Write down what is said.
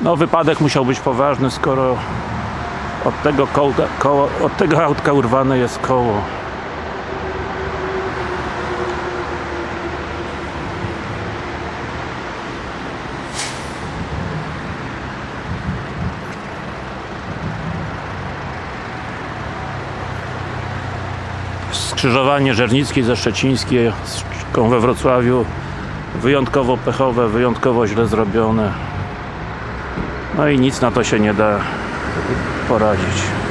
No wypadek musiał być poważny, skoro od tego, kołda, koło, od tego autka urwane jest koło. Skrzyżowanie Żernickiej ze Szczecińskiej we Wrocławiu wyjątkowo pechowe, wyjątkowo źle zrobione no i nic na to się nie da poradzić